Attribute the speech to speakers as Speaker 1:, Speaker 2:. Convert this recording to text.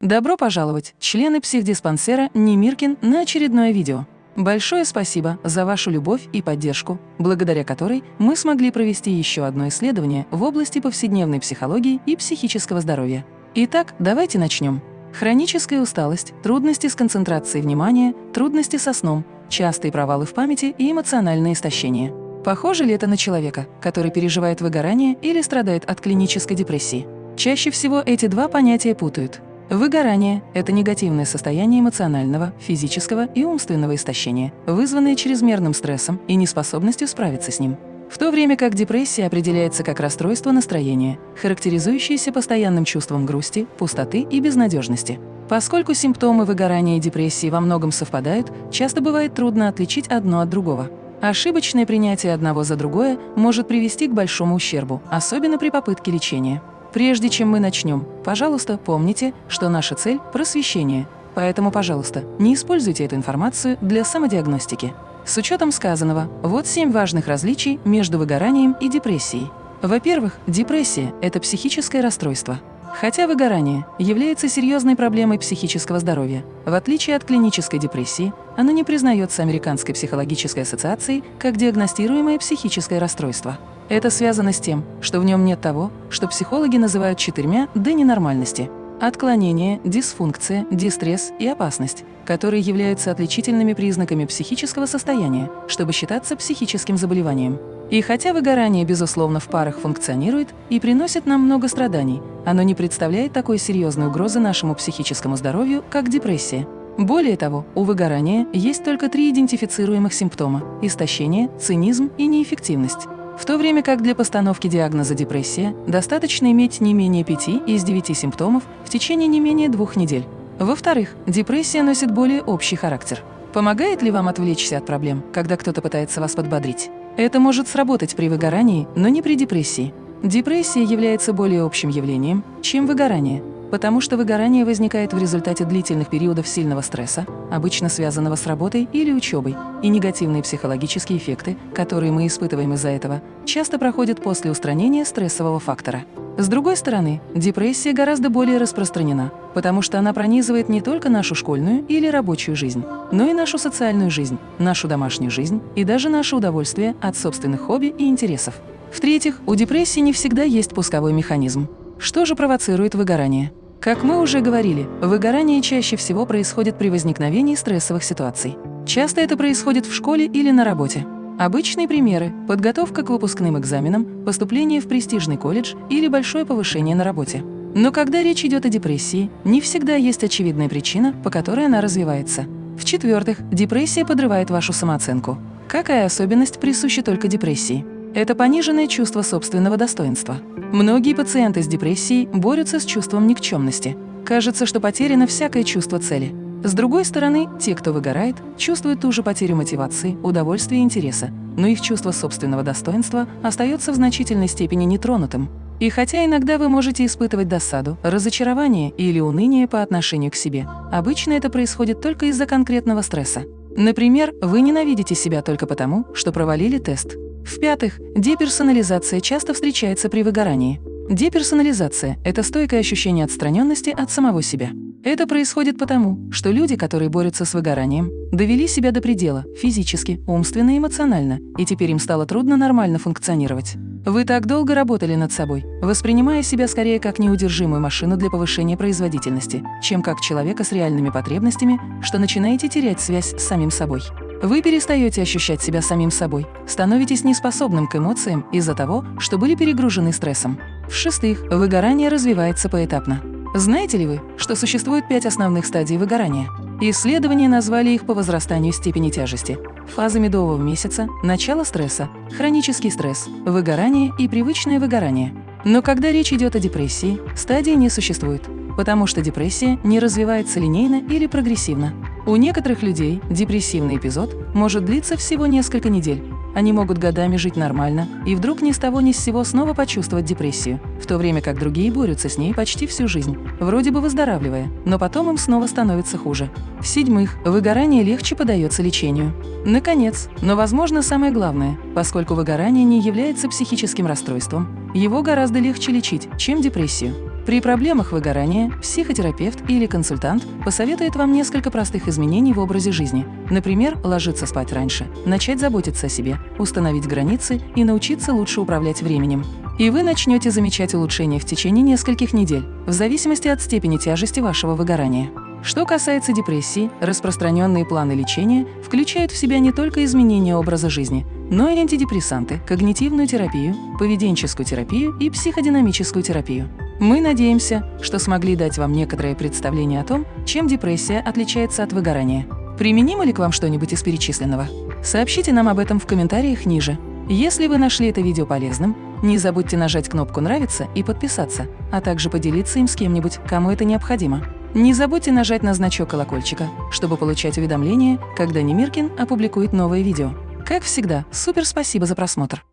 Speaker 1: Добро пожаловать, члены психдиспансера Немиркин, на очередное видео. Большое спасибо за вашу любовь и поддержку, благодаря которой мы смогли провести еще одно исследование в области повседневной психологии и психического здоровья. Итак, давайте начнем. Хроническая усталость, трудности с концентрацией внимания, трудности со сном, частые провалы в памяти и эмоциональное истощение. Похоже ли это на человека, который переживает выгорание или страдает от клинической депрессии? Чаще всего эти два понятия путают. Выгорание – это негативное состояние эмоционального, физического и умственного истощения, вызванное чрезмерным стрессом и неспособностью справиться с ним. В то время как депрессия определяется как расстройство настроения, характеризующееся постоянным чувством грусти, пустоты и безнадежности. Поскольку симптомы выгорания и депрессии во многом совпадают, часто бывает трудно отличить одно от другого. Ошибочное принятие одного за другое может привести к большому ущербу, особенно при попытке лечения. Прежде чем мы начнем, пожалуйста, помните, что наша цель – просвещение. Поэтому, пожалуйста, не используйте эту информацию для самодиагностики. С учетом сказанного, вот семь важных различий между выгоранием и депрессией. Во-первых, депрессия – это психическое расстройство. Хотя выгорание является серьезной проблемой психического здоровья, в отличие от клинической депрессии, оно не признается Американской психологической ассоциацией как диагностируемое психическое расстройство. Это связано с тем, что в нем нет того, что психологи называют четырьмя «д» ненормальности – отклонение, дисфункция, дистресс и опасность, которые являются отличительными признаками психического состояния, чтобы считаться психическим заболеванием. И хотя выгорание, безусловно, в парах функционирует и приносит нам много страданий, оно не представляет такой серьезной угрозы нашему психическому здоровью, как депрессия. Более того, у выгорания есть только три идентифицируемых симптома – истощение, цинизм и неэффективность. В то время как для постановки диагноза депрессия достаточно иметь не менее 5 из 9 симптомов в течение не менее двух недель. Во-вторых, депрессия носит более общий характер. Помогает ли вам отвлечься от проблем, когда кто-то пытается вас подбодрить? Это может сработать при выгорании, но не при депрессии. Депрессия является более общим явлением, чем выгорание, потому что выгорание возникает в результате длительных периодов сильного стресса, обычно связанного с работой или учебой, и негативные психологические эффекты, которые мы испытываем из-за этого, часто проходят после устранения стрессового фактора. С другой стороны, депрессия гораздо более распространена, потому что она пронизывает не только нашу школьную или рабочую жизнь, но и нашу социальную жизнь, нашу домашнюю жизнь и даже наше удовольствие от собственных хобби и интересов. В-третьих, у депрессии не всегда есть пусковой механизм. Что же провоцирует выгорание? Как мы уже говорили, выгорание чаще всего происходит при возникновении стрессовых ситуаций. Часто это происходит в школе или на работе. Обычные примеры – подготовка к выпускным экзаменам, поступление в престижный колледж или большое повышение на работе. Но когда речь идет о депрессии, не всегда есть очевидная причина, по которой она развивается. В-четвертых, депрессия подрывает вашу самооценку. Какая особенность присуща только депрессии? Это пониженное чувство собственного достоинства. Многие пациенты с депрессией борются с чувством никчемности. Кажется, что потеряно всякое чувство цели. С другой стороны, те, кто выгорает, чувствуют ту же потерю мотивации, удовольствия и интереса, но их чувство собственного достоинства остается в значительной степени нетронутым. И хотя иногда вы можете испытывать досаду, разочарование или уныние по отношению к себе, обычно это происходит только из-за конкретного стресса. Например, вы ненавидите себя только потому, что провалили тест. В-пятых, деперсонализация часто встречается при выгорании. Деперсонализация – это стойкое ощущение отстраненности от самого себя. Это происходит потому, что люди, которые борются с выгоранием, довели себя до предела физически, умственно и эмоционально, и теперь им стало трудно нормально функционировать. Вы так долго работали над собой, воспринимая себя скорее как неудержимую машину для повышения производительности, чем как человека с реальными потребностями, что начинаете терять связь с самим собой. Вы перестаете ощущать себя самим собой, становитесь неспособным к эмоциям из-за того, что были перегружены стрессом. В-шестых, выгорание развивается поэтапно. Знаете ли вы, что существует пять основных стадий выгорания? Исследования назвали их по возрастанию степени тяжести. Фаза медового месяца, начало стресса, хронический стресс, выгорание и привычное выгорание. Но когда речь идет о депрессии, стадии не существует, потому что депрессия не развивается линейно или прогрессивно. У некоторых людей депрессивный эпизод может длиться всего несколько недель. Они могут годами жить нормально и вдруг ни с того ни с сего снова почувствовать депрессию, в то время как другие борются с ней почти всю жизнь, вроде бы выздоравливая, но потом им снова становится хуже. В-седьмых, выгорание легче подается лечению. Наконец, но возможно самое главное, поскольку выгорание не является психическим расстройством, его гораздо легче лечить, чем депрессию. При проблемах выгорания психотерапевт или консультант посоветует вам несколько простых изменений в образе жизни. Например, ложиться спать раньше, начать заботиться о себе, установить границы и научиться лучше управлять временем. И вы начнете замечать улучшения в течение нескольких недель, в зависимости от степени тяжести вашего выгорания. Что касается депрессии, распространенные планы лечения включают в себя не только изменение образа жизни, но и антидепрессанты, когнитивную терапию, поведенческую терапию и психодинамическую терапию. Мы надеемся, что смогли дать вам некоторое представление о том, чем депрессия отличается от выгорания. Применимо ли к вам что-нибудь из перечисленного? Сообщите нам об этом в комментариях ниже. Если вы нашли это видео полезным, не забудьте нажать кнопку «Нравится» и подписаться, а также поделиться им с кем-нибудь, кому это необходимо. Не забудьте нажать на значок колокольчика, чтобы получать уведомления, когда Немиркин опубликует новое видео. Как всегда, супер спасибо за просмотр!